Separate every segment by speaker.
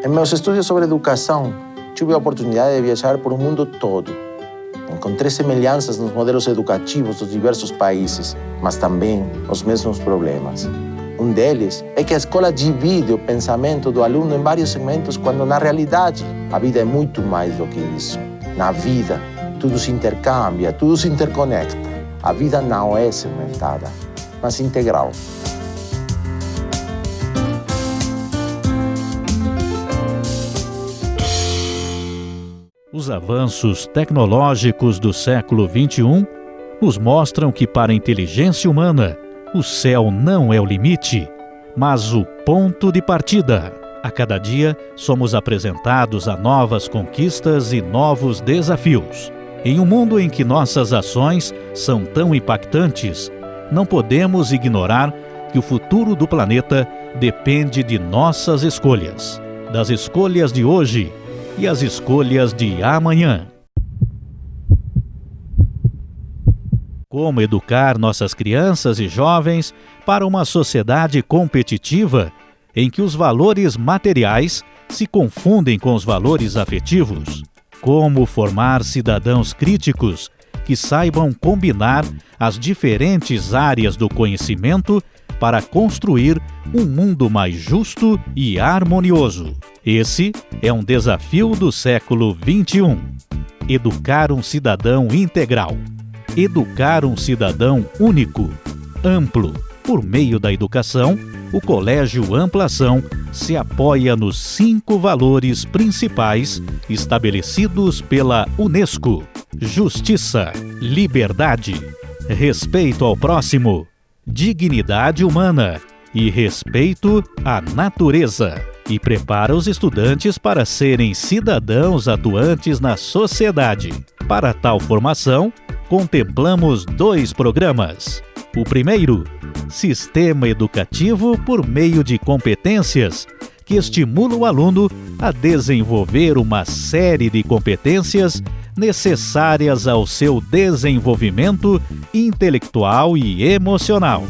Speaker 1: Em meus estudos sobre educação, tive a oportunidade de viajar por o mundo todo. Encontrei semelhanças nos modelos educativos dos diversos países, mas também os mesmos problemas. Um deles é que a escola divide o pensamento do aluno em vários segmentos, quando na realidade a vida é muito mais do que isso. Na vida, tudo se intercambia, tudo se interconecta. A vida não é segmentada, mas integral.
Speaker 2: Os avanços tecnológicos do século XXI nos mostram que, para a inteligência humana, o céu não é o limite, mas o ponto de partida. A cada dia, somos apresentados a novas conquistas e novos desafios. Em um mundo em que nossas ações são tão impactantes, não podemos ignorar que o futuro do planeta depende de nossas escolhas. Das escolhas de hoje e as escolhas de amanhã. Como educar nossas crianças e jovens para uma sociedade competitiva em que os valores materiais se confundem com os valores afetivos? Como formar cidadãos críticos que saibam combinar as diferentes áreas do conhecimento para construir um mundo mais justo e harmonioso. Esse é um desafio do século XXI. Educar um cidadão integral. Educar um cidadão único, amplo. Por meio da educação, o Colégio Amplação se apoia nos cinco valores principais estabelecidos pela Unesco: justiça, liberdade, respeito ao próximo, dignidade humana e respeito à natureza. E prepara os estudantes para serem cidadãos atuantes na sociedade. Para tal formação, contemplamos dois programas. O primeiro, Sistema Educativo por meio de competências, que estimula o aluno a desenvolver uma série de competências necessárias ao seu desenvolvimento intelectual e emocional.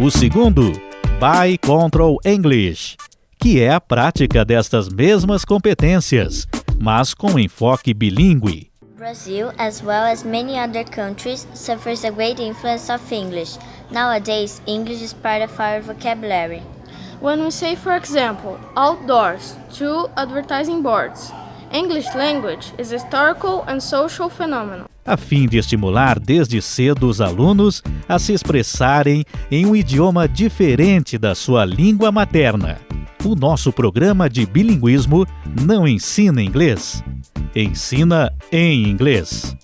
Speaker 2: O segundo, By Control English, que é a prática destas mesmas competências, mas com enfoque bilíngue.
Speaker 3: Brazil, as well as many other countries, suffers a great influence of English. Nowadays, English is part of our vocabulary.
Speaker 4: When we say, for example, outdoors, to advertising boards, English language is a historical and social phenomenon
Speaker 2: a fim de estimular desde cedo os alunos a se expressarem em um idioma diferente da sua língua materna. O nosso programa de bilinguismo não ensina inglês, ensina em inglês.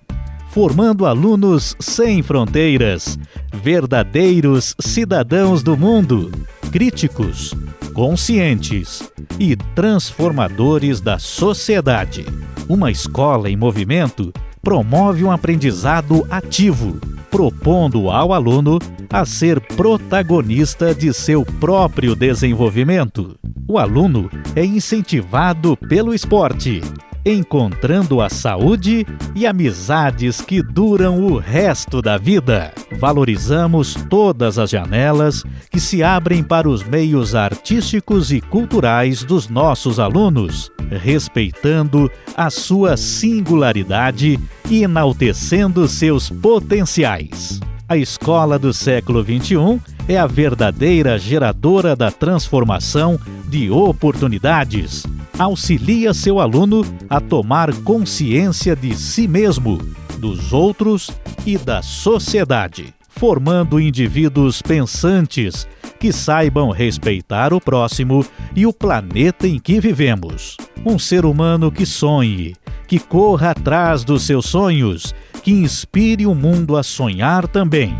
Speaker 2: Formando alunos sem fronteiras, verdadeiros cidadãos do mundo, críticos, conscientes e transformadores da sociedade. Uma escola em movimento promove um aprendizado ativo, propondo ao aluno a ser protagonista de seu próprio desenvolvimento. O aluno é incentivado pelo esporte, encontrando a saúde e amizades que duram o resto da vida. Valorizamos todas as janelas que se abrem para os meios artísticos e culturais dos nossos alunos, respeitando a sua singularidade e enaltecendo seus potenciais. A escola do século XXI é a verdadeira geradora da transformação de oportunidades. Auxilia seu aluno a tomar consciência de si mesmo, dos outros e da sociedade, formando indivíduos pensantes que saibam respeitar o próximo e o planeta em que vivemos. Um ser humano que sonhe, que corra atrás dos seus sonhos, que inspire o mundo a sonhar também.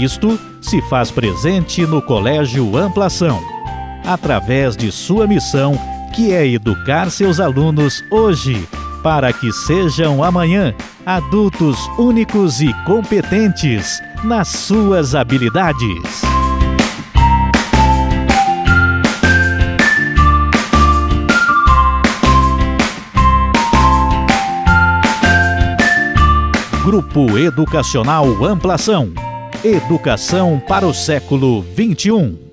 Speaker 2: Isto se faz presente no Colégio Amplação, através de sua missão, que é educar seus alunos hoje, para que sejam amanhã adultos únicos e competentes nas suas habilidades. Grupo Educacional Amplação. Educação para o século 21.